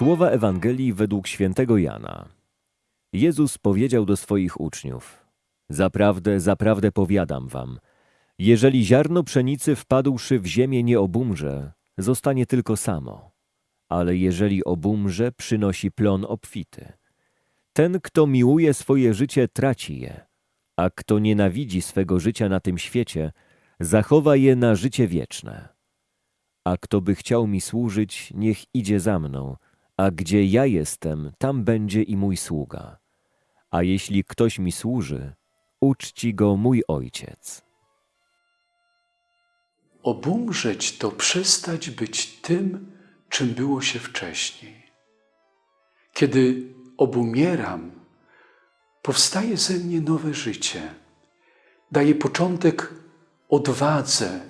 Słowa Ewangelii według świętego Jana. Jezus powiedział do swoich uczniów: Zaprawdę, zaprawdę powiadam wam, jeżeli ziarno pszenicy wpadłszy w ziemię nie obumrze, zostanie tylko samo, ale jeżeli obumrze, przynosi plon obfity. Ten, kto miłuje swoje życie, traci je, a kto nienawidzi swego życia na tym świecie, zachowa je na życie wieczne. A kto by chciał mi służyć, niech idzie za mną, a gdzie ja jestem, tam będzie i mój sługa. A jeśli ktoś mi służy, uczci go mój ojciec. Obumrzeć to przestać być tym, czym było się wcześniej. Kiedy obumieram, powstaje ze mnie nowe życie. Daje początek odwadze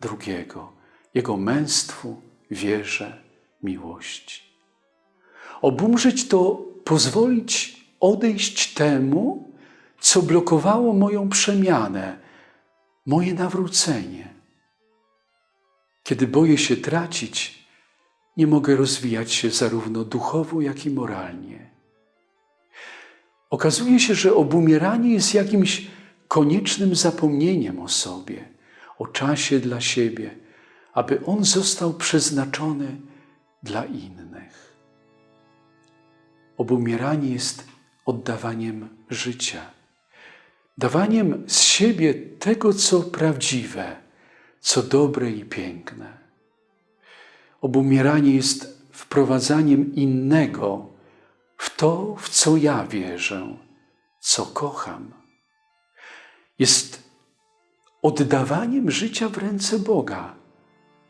drugiego, jego męstwu, wierze, miłości. Obumrzeć to pozwolić odejść temu, co blokowało moją przemianę, moje nawrócenie. Kiedy boję się tracić, nie mogę rozwijać się zarówno duchowo, jak i moralnie. Okazuje się, że obumieranie jest jakimś koniecznym zapomnieniem o sobie, o czasie dla siebie, aby on został przeznaczony dla innych. Obumieranie jest oddawaniem życia, dawaniem z siebie tego, co prawdziwe, co dobre i piękne. Obumieranie jest wprowadzaniem innego w to, w co ja wierzę, co kocham. Jest oddawaniem życia w ręce Boga,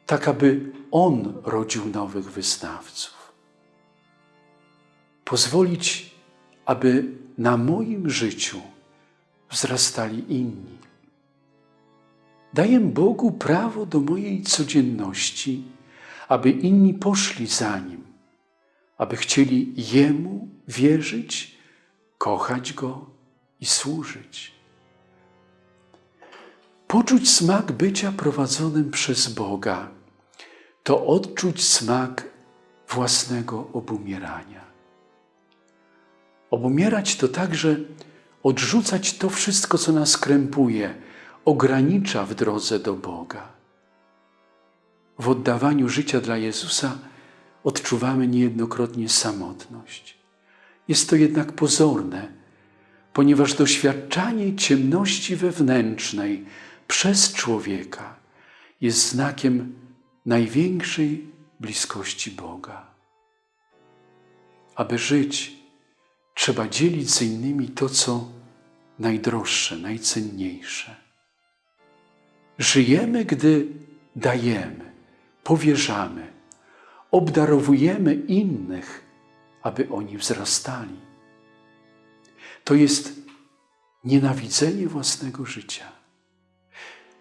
tak aby On rodził nowych wyznawców. Pozwolić, aby na moim życiu wzrastali inni. Daję Bogu prawo do mojej codzienności, aby inni poszli za Nim, aby chcieli Jemu wierzyć, kochać Go i służyć. Poczuć smak bycia prowadzonym przez Boga to odczuć smak własnego obumierania. Obumierać to także odrzucać to wszystko, co nas krępuje, ogranicza w drodze do Boga. W oddawaniu życia dla Jezusa odczuwamy niejednokrotnie samotność. Jest to jednak pozorne, ponieważ doświadczanie ciemności wewnętrznej przez człowieka jest znakiem największej bliskości Boga. Aby żyć, trzeba dzielić z innymi to, co najdroższe, najcenniejsze. Żyjemy, gdy dajemy, powierzamy, obdarowujemy innych, aby oni wzrastali. To jest nienawidzenie własnego życia.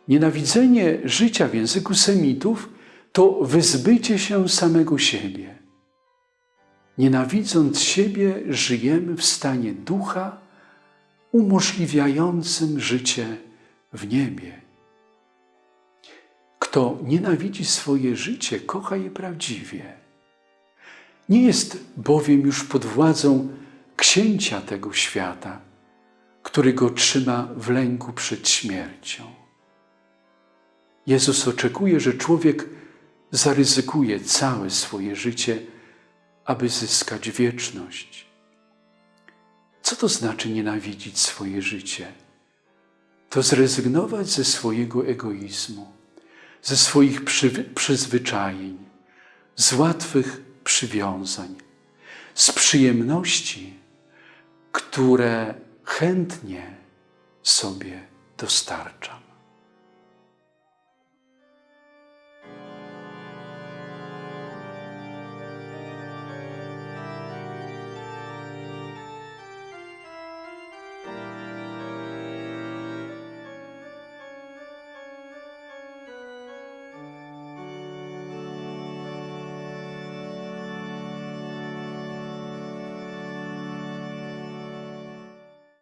Nienawidzenie życia w języku semitów to wyzbycie się samego siebie. Nienawidząc siebie, żyjemy w stanie ducha umożliwiającym życie w niebie. Kto nienawidzi swoje życie, kocha je prawdziwie. Nie jest bowiem już pod władzą księcia tego świata, który go trzyma w lęku przed śmiercią. Jezus oczekuje, że człowiek zaryzykuje całe swoje życie, aby zyskać wieczność. Co to znaczy nienawidzić swoje życie? To zrezygnować ze swojego egoizmu, ze swoich przy, przyzwyczajeń, z łatwych przywiązań, z przyjemności, które chętnie sobie dostarczam.